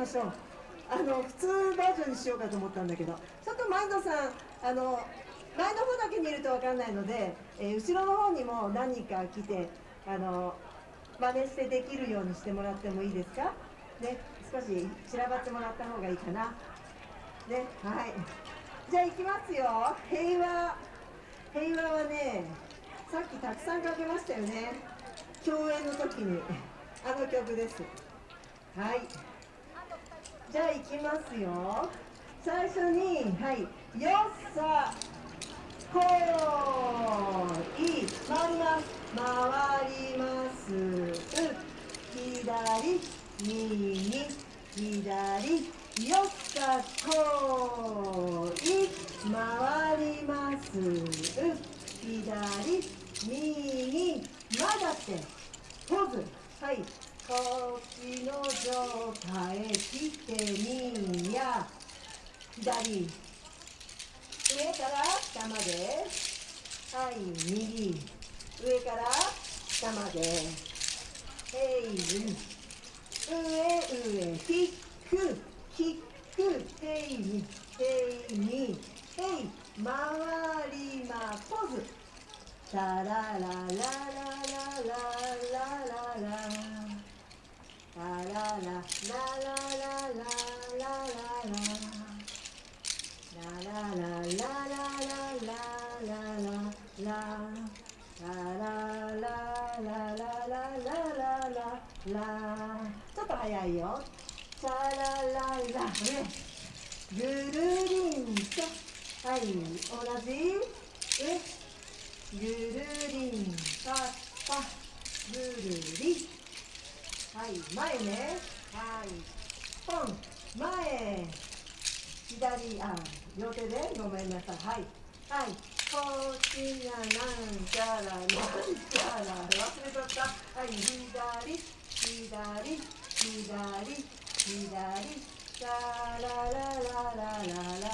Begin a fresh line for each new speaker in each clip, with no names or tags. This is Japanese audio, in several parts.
ましょう。あの普通バージョンにしようかと思ったんだけど。ちょっと前野さんあの前の方だけ見ると分かんないので、えー、後ろの方にも何人か来てあの真似してできるようにしてもらってもいいですか？ね少し散らばってもらった方がいいかな。ねはい。じゃあ行きますよ。平和。平和はねさっきたくさんかけましたよね。共演の時に。あの曲です。はい。じゃあいきますよ。最初にはい。よっさこい。回ります。回ります。左右左。よっさこい。回ります。左右。まだってポーズ。はい。時の状態ってみや。左。上から下まで。はい右。上から下まで。えい上上キックキックていにていにてい回りまポーズ。タラララ。ちょっと早いよチャラララねぐるりんとはい同じえぐるりんととぐるりはい前ね。はい。ポン前。左あ両手でごめんなさい。はい。はい。こっちがなんちゃらなんちゃら忘れちゃった。はい左左左左。ラララララララララ。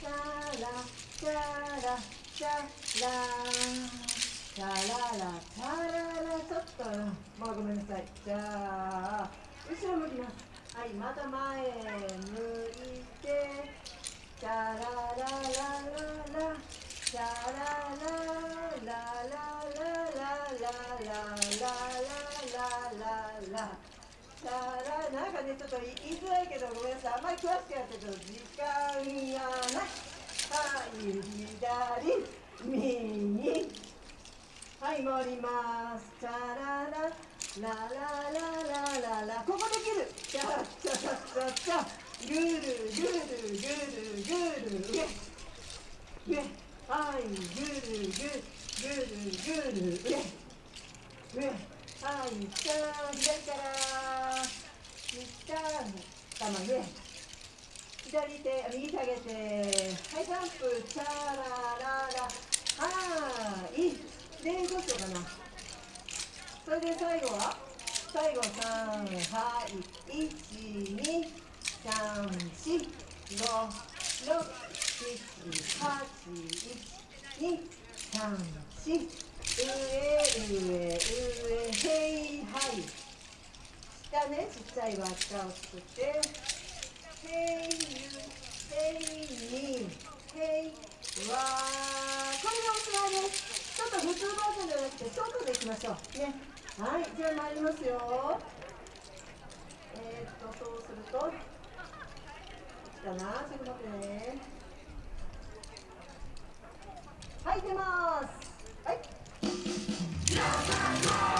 ラララララチャラチャララチャララちょっとまあごめんなさい。じゃあ後ろ向きます。はいまた前向いて。チャラララララチャラララララララララララさあなんかねちょっと言いづらいけどごめんなさいあんまり詳しくやってると時間がないはい左右はい回ります。チャララララララララここできる。チャチャチャチャ。ぐるぐるぐるぐる上上はいぐるぐるぐるぐる。上上はい下左から。下頭上左手右下げて。はいジャンプ。チャラララ。はい。でどうしようかなそれで最後は最後3はい1 2 3 4 5 6 7 8 1 2 3 4上上上へいはい下ねちっちゃい輪っかを作ってへいゆへいにへいわこれがおしまいです。ちょっと普通バージョンじゃなくてショートでいきましょう。ね。はいじゃあ参りますよ。えー、っとそうするといつかなちょっと待ってねはい出ます。はい「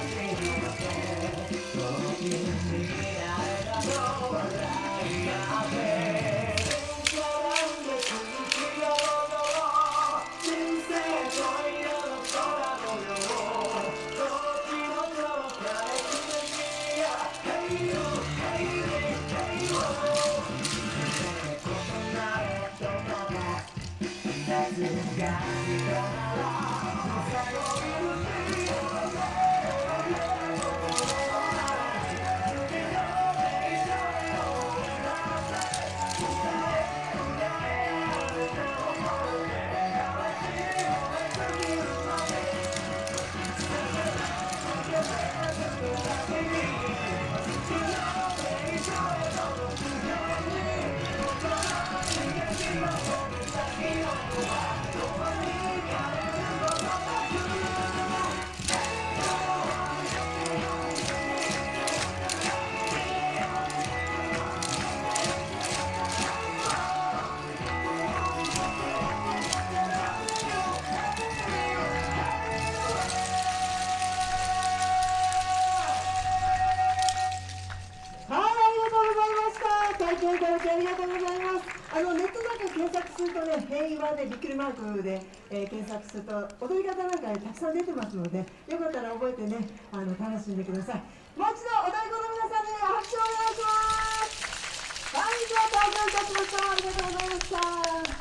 got me going on. No trouble in the city. 験いただきありがとうございます。あのネットなんか検索するとね平和でびっくりマークで、えー、検索すると踊り方なんかたくさん出てますのでよかったら覚えてねあの楽しんでください。もう一度お太鼓の皆さんに拍手をお願いします。はいでは登場いたしました。ありがとうございました。